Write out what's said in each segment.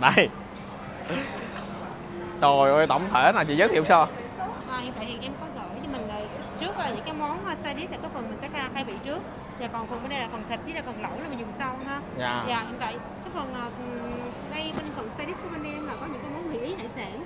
đây. Trời ơi tổng thể là chị giới thiệu sao? À, hiện tại thì em có gửi cho mình là trước là những cái món uh, side dish là cái phần mình sẽ khai vị trước. Và còn phần bên đây là phần thịt với là phần lẩu là mình dùng sau ha. Dạ. Dạ hiện tại cái phần uh, đây bên phần side dish của bên em là có những cái món mì ý hải sản.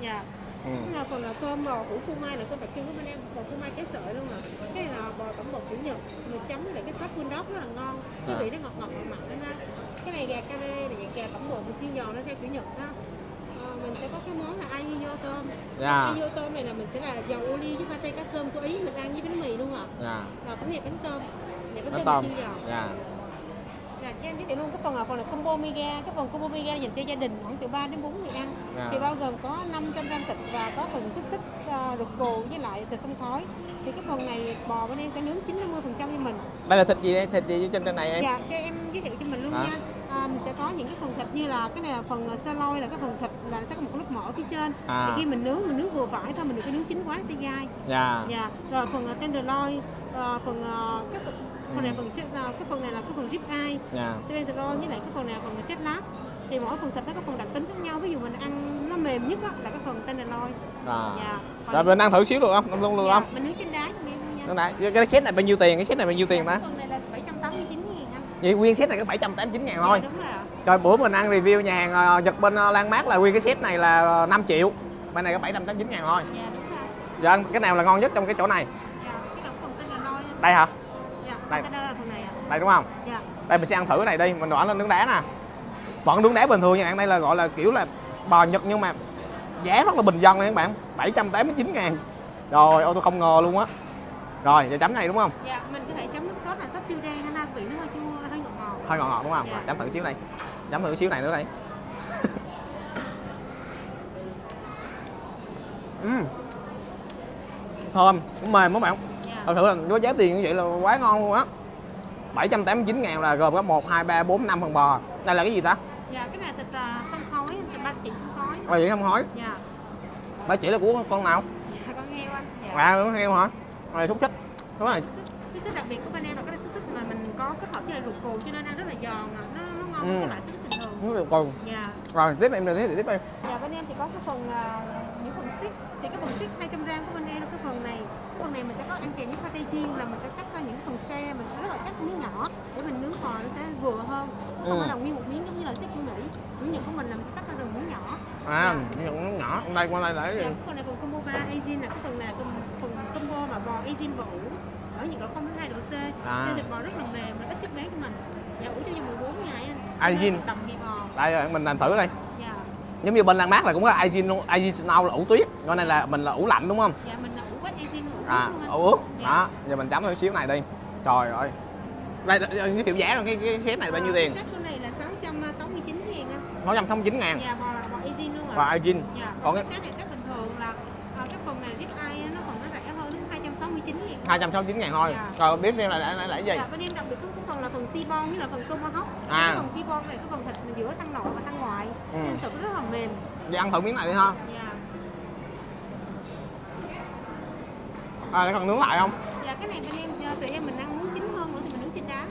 Dạ. Ừ. Cái là phần là cơm bò hủ phô mai là cơm đặc trưng của bên em bò phô mai trái sợi luôn nè. Cái này là bò tổng bột kiểu nhật mình chấm với lại cái sốt bulldog rất là ngon. Cái À. vị nó ngọt ngọt mặn mặn đó cái này gà cà rê này gà tổng bột mình chiên giòn nó theo kiểu nhật ha Ờ, mình sẽ có cái món là ahiyo tôm. Dạ. Ahiyo tôm này là mình sẽ là dầu ô liu với pate cá cơm của ý mình ăn với bánh mì luôn ạ. Dạ. Rồi cái này bánh tôm. Này bánh Bánh tôm, tôm. chiên giòn. Dạ Dạ, em giới thiệu luôn cái phần là phần là combo mega cái phần combo mega dành cho gia đình khoảng từ 3 đến 4 người ăn. Dạ. thì bao gồm có 500 gram thịt và có phần xúc xích uh, ruột cù với lại thịt sông khói thì cái phần này bò bên em sẽ nướng 9 50 phần trăm cho mình. Đây là thịt gì đây? Thịt gì trên trên này em? Dạ cho em giới thiệu cho mình luôn Hả? nha. À, mình sẽ có những cái phần thịt như là cái này là phần uh, sirloin là cái phần thịt là sẽ có một cái lớp mỡ phía trên. À. thì khi mình nướng mình nướng vừa phải thôi mình đừng có nướng chín quá nó sẽ dai. Dạ. Dạ rồi phần uh, tenderloin uh, phần uh, cái phần này phần chết- uh, cái phần này là cái phần rib eye dạ. Spencer với lại cái phần này là phần là chết lát. Thì mỗi phần thịt nó có phần đặc tính khác nhau. Ví dụ mình ăn nó mềm nhất á, là cái phần tenderloin à. Dạ. Rồi mình ăn thử xíu được không? Luôn được dạ, không? mình nướng trên đá cho đấy. cái set này bao nhiêu tiền? Cái set này bao nhiêu tiền Dạ, ta cái phần này là 789 ngàn anh. Vậy nguyên set này có 789 ngàn thôi. Dạ, đúng rồi bữa mình ăn review nhà hàng ờ, Nhật bên ờ, Lan Mát là nguyên cái set này là ờ, 5 triệu. Bên này có 789 ngàn thôi. Dạ đúng rồi. Dạ cái nào là ngon nhất trong cái chỗ này? Dạ cái phần tenderloin á. Đây hả? Đây. này Đây đúng không? dạ Đây mình sẽ ăn thử cái này đi Mình bỏ lên nướng đá nè Vẫn nướng đá bình thường nha bạn Đây là gọi là kiểu là bò Nhật nhưng mà giá rất là bình dân nha các bạn 789 ngàn Rồi ô tôi không ngờ luôn á Rồi giờ chấm này đúng không? dạ mình có thể chấm nước sốt là sốt tiêu đen anh vị nó hơi chua hơi ngọt ngọt Hơi ngọt ngọt đúng không? Dạ. Chấm thử xíu này Chấm thử xíu này nữa đây Ừm. Thơm, cũng mềm các bạn Thật sự là với giá tiền như vậy là quá ngon luôn á. 789 ngàn là gồm có 1, 2, 3, 4, 5 phần bò. Đây là cái gì ta? dạ cái này thịt uh, khói thịt ba chỉ sông khói. Bà vậy không hỏi dạ. Bà chỉ là của con nào? dạ con heo anh. Dạ. À, con heo hả? Này xúc xích. Cái này. Cái xích đặc biệt của bên em là cái xích mà mình có kết hợp với lại ruột cù cho nên ăn rất là giòn à. nó, nó ngon Ừ. hơn cái loại xích bình thường. Được còn dạ. Rồi tiếp em rồi tiếp tiếp em. Dạ bên em thì có cái phần à, những phần stick. Thì cái phần stick 200 gram của bên em là cái phần này phần này mình sẽ có ăn kèm với pate chiên là mình sẽ cắt ra những phần xe mình sẽ rất là cắt miếng nhỏ để mình nướng bò nó sẽ vừa hơn. Không Ừ. phải là nguyên một miếng giống như là stick của mỹ. Miếng nhật của mình là mình sẽ cắt ra từng miếng nhỏ. À, những con nhỏ Đây qua đây dạ, gì? cái phần này phần combo 3 Asian là cái phần này phần, combo mà bò Asian bò ủ. Ở nhiệt độ 0 2 độ C. À. nên thịt bò rất là mềm và ít chất béo cho mình. Dạ ủ trong vòng 14 ngày anh. Asian. vị bò. Đây rồi mình làm thử đây dạ. Giống như bên Lan Mát là cũng có Aijin luôn. Aijin Snow là ủ tuyết. Còn này là mình là ủ lạnh đúng không? dạ mình là ủ quét Asian ủ À, ủ ướt. Đó, giờ mình chấm thử xíu này đi Trời ơi Đây, giới thiệu giá rồi cái, cái set này bao nhiêu À, tiền? set của này là 669 ngàn anh 669 ngàn dạ là bò Asian luôn Và ạ Aijin dạ còn cái- cái set này set bình thường là à, cái phần này rib eye nó còn nó rẻ hơn đến 269 ngàn 269 ngàn thôi Dạ. Rồi biết thêm là là, là, cái gì? Dạ, bên em đặc biệt cái phần là phần T-bone với là phần tomahawk. À. Cái phần T-bone này cái phần thịt giữa thân nội và thân ngoại. Ừ. Nên thịt rất là mềm. Giờ ăn thử miếng này đi ha Dạ. À, để còn nướng lại không? Dạ cái này bên em ờ, tụi em mình ăn muốn chín hơn nữa thì mình nướng trên đá anh.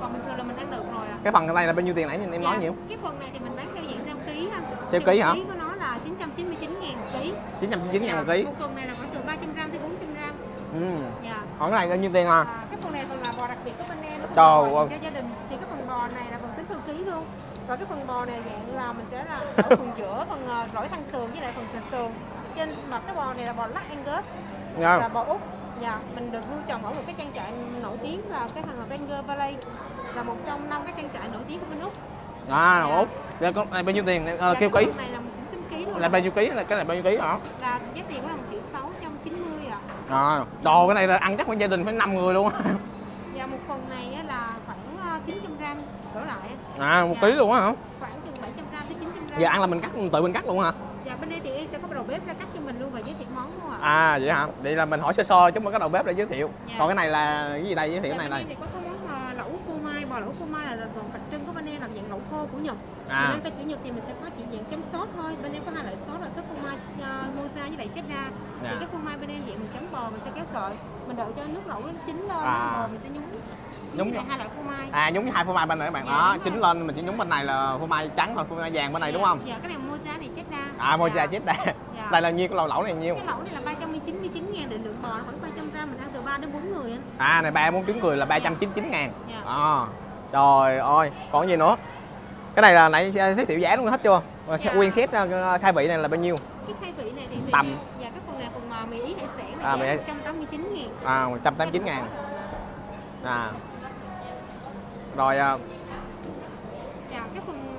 Còn bình thường là mình ăn được rồi à. Cái phần này là bao nhiêu tiền nãy em nói Dạ, nhiều? Cái phần này thì mình bán theo dạng theo ký anh. Theo ký hả? Ký của nó là 999 ngàn một ký. 999 ngàn một Dạ, ký Một phần này là khoảng từ 300 gram tới 400 gram. ừ. Dạ. Còn cái này bao nhiêu tiền à? À, cái phần này còn là bò đặc biệt của bên em Trời ơi. cho gia đình thì cái phần bò này là phần tính theo ký luôn và cái phần bò này dạng là mình sẽ là ở phần giữa phần ờ, rỗi thăng sườn với lại phần thịt sườn trên mà cái bò này là bò lắc Angus Dạ. là bò úc dạ mình được nuôi trồng ở một cái trang trại nổi tiếng là cái thằng Ranger Valley là một trong năm cái trang trại nổi tiếng của bên úc À, Dạ. út Giờ con này bao nhiêu tiền? À, Dạ, kêu ký này là một tính ký luôn là bao nhiêu ký? Là cái này bao nhiêu ký hả? là giá tiền của là một triệu sáu trăm chín mươi ạ À, đồ cái này là ăn chắc phải gia đình phải 5 người luôn á và một phần này là khoảng ờ, 900 gram đổ lại À, một Dạ. ký luôn á hả? khoảng từ 700 gram tới 900 gram Giờ ăn là mình cắt tự mình cắt luôn hả? Dạ bên đây thì em sẽ có đầu bếp ra cắt cho mình luôn và giới thiệu món luôn ạ. À vậy hả? Vậy là mình hỏi sơ sơ chứ không có đầu bếp để giới thiệu. Dạ. Còn cái này là cái gì đây giới thiệu Dạ, cái này thì có cái món mà lẩu phô mai, bò lẩu phô mai là phần đặc trưng của bên em là dạng lẩu khô của Nhật. À. Bên em kiểu Nhật thì mình sẽ có chỉ dạng chấm sốt thôi. Bên em có hai loại sốt là sốt phô mai uh, moza với lại cheddar. Dạ. Thì cái phô mai bên em dạng mình chấm bò mình sẽ kéo sợi. Mình đợi cho nước lẩu nó chín lên, À. mình sẽ nhúng. Nhúng hai loại phô mai à nhúng hai phô mai bên này các bạn Dạ, đó rồi. lên mình chỉ nhúng bên này là phô mai trắng còn phô mai vàng bên này đúng không dạ cái này mozzarella này đa à mozzarella chết đây là nhiêu? Cái lẩu lẩu này nhiêu? Cái lẩu này là 399 ngàn định lượng bò khoảng 300 gram mình ăn từ 3 đến 4 người á. À này ba bốn trứng cười là 399 ngàn. Dạ. à, trời ơi còn gì nữa? Cái này là nãy giới thiệu giá luôn hết chưa? Dạ. nguyên set ờ, khai vị này là bao nhiêu? Cái khai vị này thì Tầm. dạ cái phần này phần uh, mì ý hải sản À, là mì giá ý. 189 ngàn. À 189 ngàn. À. Rồi à, dạ cái phần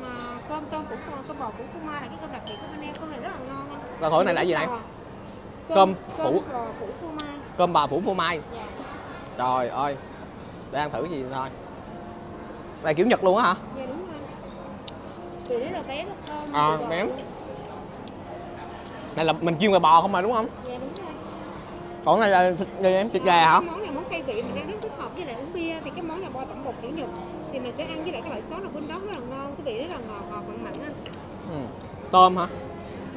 cơm tôm của phô- cơm bò của phô mai là cái cơm đặc biệt của bên em. Cơm này rất là ngon Rồi thử này là gì này? Cơm, Cơm phủ. cơm bò phủ phô mai. Dạ. Trời ơi. Để ăn thử gì thôi. Này kiểu nhật luôn á hả? Dạ đúng rồi. Là bé nó thơm À, bé. luôn. này là mình chuyên về bò không mà đúng không? Dạ đúng rồi. Còn này là thịt gì em? Thịt gà hả? Món này món khai vị mình đang rất thích hợp với lại uống bia thì cái món này bò tẩm bột kiểu nhật. Thì mình sẽ ăn với lại cái loại sốt là bên đó rất là ngon cái vị rất là ngọt ngọt mặn mặn. Anh ừ. tôm hả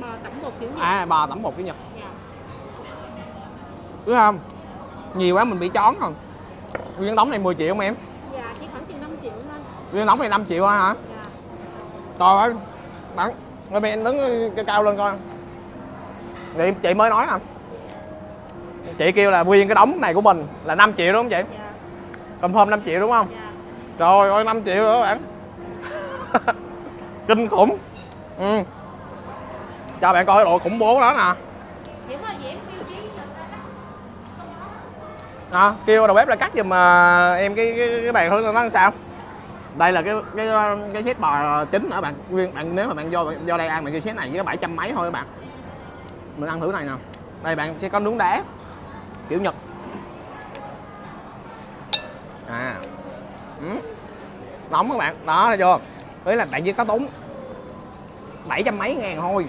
bò tẩm bột kiểu nhật à bò tẩm bột kiểu nhật dạ. Đúng không? Nhiều quá mình bị chón rồi. Nguyên đống này 10 triệu mà em? Dạ chỉ khoảng chừng 5 triệu thôi. Nguyên đống này 5 triệu thôi hả? Dạ. Trời ơi bạn rồi mày đứng cao cao lên coi. Chị, chị mới nói nè. Chị kêu là nguyên cái đống này của mình là 5 triệu đúng không chị? Dạ. Confirm 5 triệu đúng không? Dạ. Trời ơi 5 triệu nữa bạn. Kinh khủng. Ừ. cho bạn coi độ khủng bố đó nè. Thôi à, kêu đầu bếp là cắt giùm mà em cái cái, cái bàn thử nó làm sao? Đây là cái cái cái set bò chính nữa bạn. Nguyên bạn nếu mà bạn vô vô đây ăn bạn kêu set này với bảy trăm mấy thôi các bạn. Mình ăn thử này nè. Đây bạn sẽ có nướng đá. Kiểu nhật. À. Ừ. nóng các bạn. Đó thấy chưa? Đấy là bạn chỉ có tốn bảy trăm mấy ngàn thôi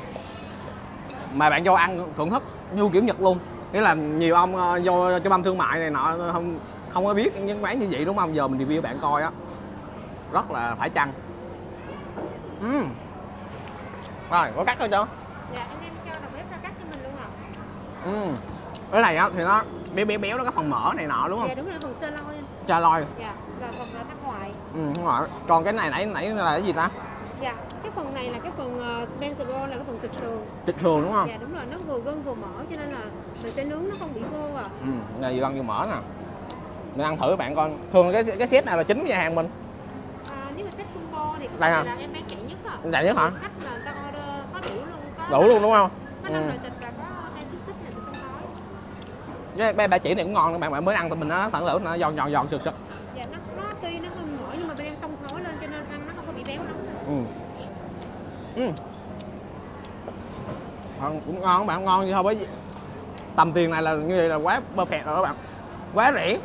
mà bạn vô ăn thưởng thức như kiểu nhật luôn. Nghĩa là nhiều ông ờ, vô cho băm thương mại này nọ không không có biết những quán như vậy đúng không? Giờ mình review bạn coi á. Rất là phải chăng. Ừm. rồi có cắt thôi chưa? Dạ em đem cho đầu bếp ra cắt cho mình luôn ạ. Ừ. cái này á thì nó béo béo béo nó có phần mỡ này nọ đúng không? Dạ đúng rồi phần sơ lôi anh cha loi. Dạ và phần là thác ngoại ừ rồi. Còn cái này nãy nãy là cái gì ta dạ cái phần này là cái phần uh, Spencer roll là cái phần thịt sườn thịt sườn đúng không dạ đúng rồi nó vừa gân vừa mỡ cho nên là mình sẽ nướng nó không bị khô à ừ này vừa ăn vừa mỡ nè mình ăn thử bạn coi thường cái cái set này là chính nhà hàng mình À, nếu mà set combo thì Đây cái này là em bán chạy nhất à. Chạy nhất hả? Khách là người ta order có đủ luôn, có đủ luôn đúng không Có năm Ừ. loại thịt và có hai xúc xích này thì không nói. cái ba, ba chỉ này cũng ngon nữa bạn bạn mới ăn tụi mình nó tận lửa nó giòn giòn giòn sực sực Dạ nó nó tuy nó hơi mỡ nhưng mà bên em xông khói lên cho nên ăn nó không có bị béo lắm. Ừ. Ừ. Cũng ngon các bạn ngon như thôi với tầm tiền này là như vậy là quá perfect rồi các bạn quá rẻ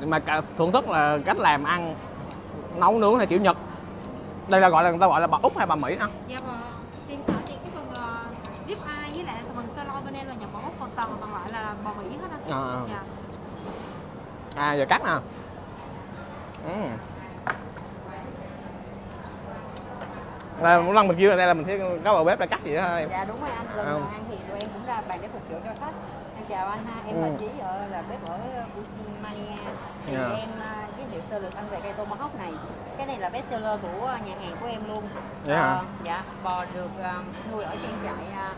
mà cả thưởng thức là cách làm ăn nấu nướng theo kiểu nhật đây là gọi là người ta gọi là bà úc hay bà mỹ nè Dạ và tiền ở thì cái phần uh, rib eye với lại phần sơ lôi bên em là nhập bò ốc còn toàn còn lại là bò Mỹ hết á. à, Dạ. à giờ cắt nè ừ. Là mỗi lần mình kêu đây là mình thấy có bà bếp đã cắt gì đó em. Dạ đúng rồi anh, lần À. ăn thì tụi em cũng ra bàn để phục vụ cho khách. Em chào anh ha, em là Ừ. Trí ở là bếp ở Busimania Thì Dạ. em à, giới thiệu sơ lược ăn về cây tomahawk này. Cái này là best seller của nhà hàng của em luôn. Hả? Ờ, Dạ, bò được à, nuôi ở trang trại à,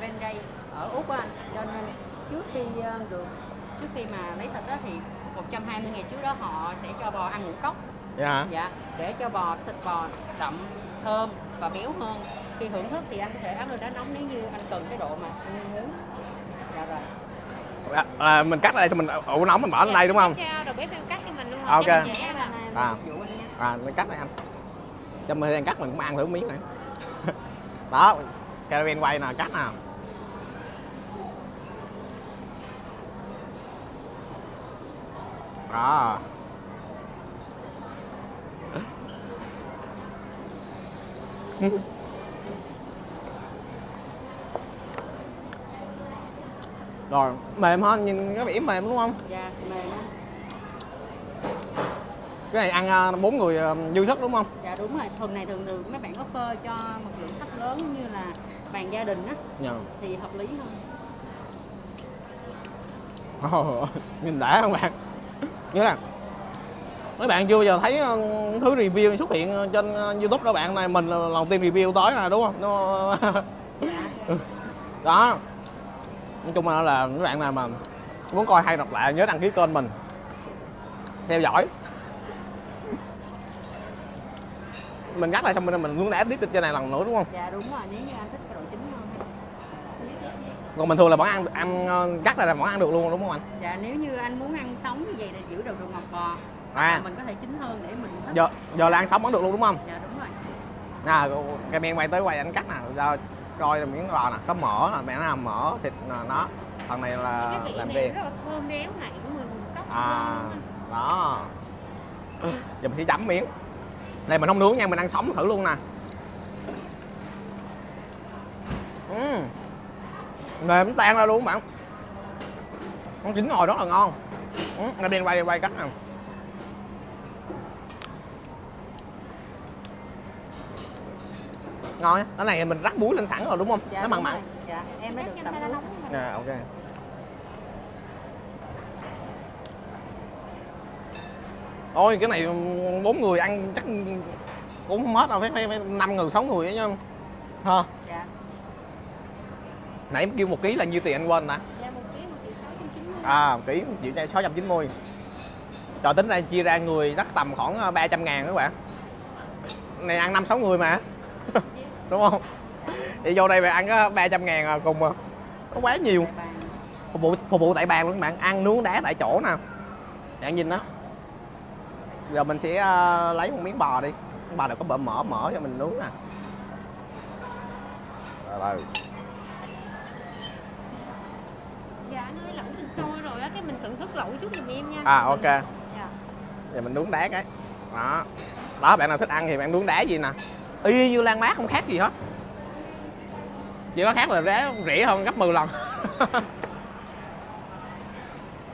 bên đây ở Úc anh. Cho nên trước khi à, được trước khi mà lấy thịt á thì 120 ngày trước đó họ sẽ cho bò ăn ngũ cốc. Dạ hả? Dạ, để cho bò thịt bò đậm, thơm và béo hơn. Khi thưởng thức thì anh có thể áp lên đá nóng nếu như anh cần cái độ mà anh muốn. Dạ rồi. à, à, mình cắt ở đây xong mình ủ nóng mình bỏ lên đây đúng không Cho đầu bếp em cắt cho mình luôn Ok. Mình Dạ, mà. anh À. à. à mình cắt đây anh trong thời gian cắt mình cũng ăn thử miếng này đó caravan quay nè cắt nè đó rồi mềm hơn nhìn cái vẻ mềm đúng không? Dạ, mềm cái này ăn à, bốn người à, dư sức đúng không? Dạ đúng rồi, thường này thường thường mấy bạn offer cho một lượng khách lớn như là bàn gia đình á. Nhờ thì hợp lý hơn. Ồ, nhìn đã không bạn? Nghĩa là mấy bạn chưa bao giờ thấy ờ, thứ review xuất hiện trên ờ, youtube đó bạn? Này mình là lần tiên review tới nè đúng không? Nó... đó. Nói chung là, là mấy bạn nào mà muốn coi hay đọc lại nhớ đăng ký kênh mình. Theo dõi. Mình gắt lại xong mình mình muốn đá tiếp trên này lần nữa đúng không? Dạ đúng rồi nếu như anh thích cái độ chín hơn còn bình thường là vẫn ăn ăn ờ, gắt lại là vẫn ăn được luôn đúng không anh? Dạ nếu như anh muốn ăn sống như vậy là giữ đầu đồ ngọt bò à. Mình có thể chín hơn để mình thích. Giờ giờ là ăn sống vẫn được luôn đúng không? Dạ đúng rồi. À cái miếng quay tới quay anh cắt nè giờ coi là miếng bò nè có mỡ nè mẹ nó mỡ thịt nè, nó. Phần này là cái vị làm này rất là thơm béo ngậy của người vùng cốc à đó. Giờ mình sẽ chấm miếng. Này mình không nướng nha mình ăn sống thử luôn nè. Uhm. mềm tan ra luôn bạn. Con chín ngồi rất là ngon. Ừ, ngay bên quay quay cắt nè ngon á cái này mình rắc muối lên sẵn rồi đúng không? Dạ nó mặn mặn. rồi. dạ em đã được rồi. à ok. Ôi cái này bốn người ăn chắc cũng không hết đâu phải phải, năm người sáu người ấy nha. Ha dạ. Nãy em kêu một ký là nhiêu tiền anh quên nè? Dạ một ký một triệu sáu trăm chín mươi. À một ký một triệu sáu trăm chín mươi. Rồi tính ra chia ra người chắc tầm khoảng 300 ngàn các bạn. Này ăn năm sáu người mà đúng không? Thì vô đây bạn ăn có 300 ngàn à cùng à. Nó quá nhiều. Phục vụ phục vụ tại bàn luôn các bạn. Ăn nướng đá tại chỗ nè. Bạn nhìn đó. Giờ mình sẽ ờ, lấy một miếng bò đi. Miếng bò này có bờ mỡ mỡ cho mình nướng nè. Rồi, dạ anh ơi lẩu mình sôi rồi á cái mình thưởng thức lẩu chút giùm em nha. À ok. Dạ. Giờ mình nướng đá cái. Đó. Đó bạn nào thích ăn thì bạn nướng đá gì nè y như lan mát không khác gì hết. Chỉ có khác là rẻ hơn gấp 10 lần.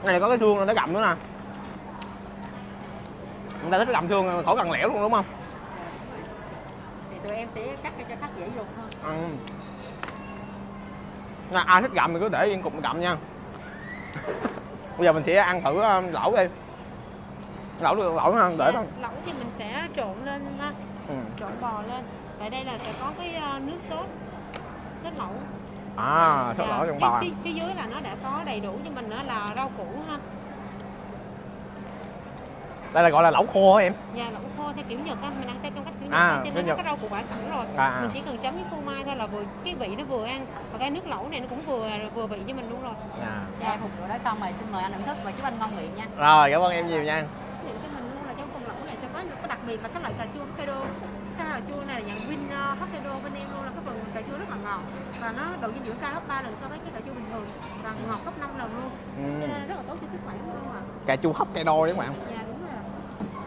Này có cái xương nó gặm nữa nè. Người ta thích gặm xương khỏi cần lẻo luôn đúng không? Thì tụi em sẽ cắt cho khách dễ dùng hơn. Ừ. Ai thích gặm thì cứ để yên cục gặm nha. Bây giờ mình sẽ ăn thử ờ, lẩu đi. Lẩu được lẩu ha để thôi. Dạ, lẩu thì mình sẽ trộn lên ha. Trộn bò lên tại đây là sẽ có cái ờ, nước sốt sốt lẩu à sốt Dạ, lẩu trong phía- bò à. phía, phía dưới là nó đã có đầy đủ cho mình nữa là rau củ ha đây là gọi là lẩu khô hả em Dạ lẩu khô theo kiểu Nhật á, mình ăn theo trong cách kiểu Nhật À, cho nên nó có rau củ quả sẵn rồi. À. Mình chỉ cần chấm với phô mai thôi là vừa cái vị nó vừa ăn và cái nước lẩu này nó cũng vừa vừa vị cho mình luôn rồi. à. dạ phục vụ đó xong rồi xin mời anh thưởng thức và chúc anh ngon miệng nha rồi cảm ơn em nhiều nha Những cái mình luôn là trong phần lẩu này sẽ có những cái đặc biệt là cái loại cà chua Hokkaido. Cái cà chua này là dạng Win uh, Hokkaido bên em luôn là cái phần cà chua rất là ngọt và nó độ dinh dưỡng cao gấp 3 lần so với cái cà chua bình thường và ngọt gấp 5 lần luôn. ừ. Cho nên rất là tốt cho sức khỏe luôn ạ. cà chua đôi đấy các bạn Dạ đúng rồi. ạ.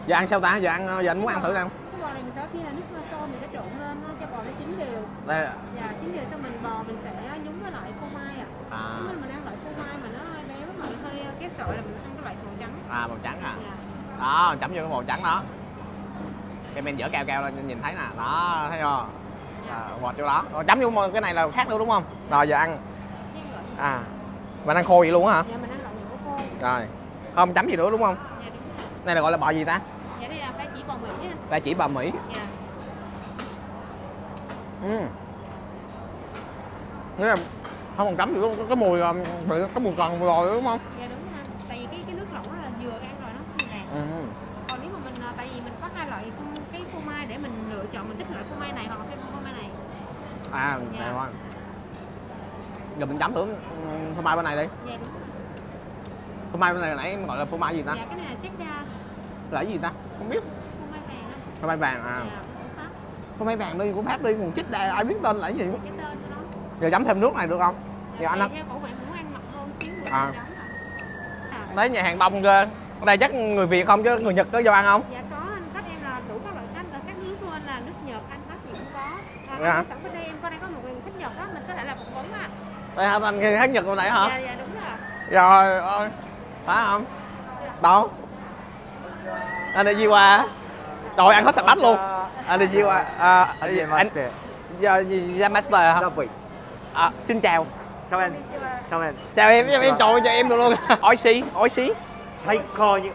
giờ ăn sao ta giờ ăn giờ anh muốn ăn thử nào Cái bò này mình sẽ khi là nước sôi mình sẽ trộn lên cho bò nó chín đều. đây Dạ, chín giờ xong mình bò mình sẽ nhúng với lại phô mai ạ. à, Nếu mà mình ăn loại phô mai mà nó hơi béo mà nó hơi cái sợi là mình ăn cái loại màu trắng. à màu trắng à Dạ. đó chấm vô cái màu trắng đó cái men dở cao cao lên nhìn thấy nè. Đó thấy không? À, ngọt chỗ đó. Rồi chấm vô cái này là khác nữa đúng không? Rồi giờ ăn. À mình ăn khô vậy luôn á hả? Dạ mình ăn loại nhũ khô. rồi. Không chấm gì nữa đúng không? Dạ đúng này là gọi là bò gì ta? Dạ đây là ba chỉ bò Mỹ đây chỉ bò mỹ. Dạ. ừ Nghĩa là không còn chấm gì luôn có cái mùi bị cái mùi cần rồi đúng không Dạ đúng ha. Tại vì cái cái nước lẩu là vừa ăn rồi nó không ngạt. ừ. Còn nếu mà mình à, tại vì mình có hai loại phô- cái phô mai để mình lựa chọn mình thích loại phô mai này hoặc là cái phô mai này. à Dạ. này thôi giờ mình chấm thử ừ, phô mai bên này đi Dạ phô mai bên này nãy em gọi là phô mai gì ta Dạ cái này là cheddar là cái gì ta không biết phô mai vàng á. phô mai vàng à Dạ, phô mai vàng đi của pháp đi còn chích đây ai biết tên là cái gì Cái tên của nó. giờ chấm thêm nước này được không giờ anh á theo khẩu vị muốn ăn mặn hơn xíu nữa À. ạ. À. đấy nhà hàng đông ghê ở đây chắc người việt không chứ người nhật có vô ăn không Dạ có anh khách em là đủ các loại khách là các nước của anh là nước Nhật anh khách gì cũng có. À, Dạ. sẵn bên đây em có đây có một người khách Nhật á mình có thể là phỏng vấn à đây hả anh hát Nhật hồi nãy hả? Dạ dạ đúng rồi. Dạ, rồi ơi. Phải không? Đâu? Anh đi gì qua. Trời ăn hết sạch bách luôn. Anh đi gì qua. À, à anh giờ dạ, gì ra Yamaster hả? À, xin chào. Chào em. Chào em. Chào em, chào em trời chào em được luôn. Oi xí, oi xí. Sai co như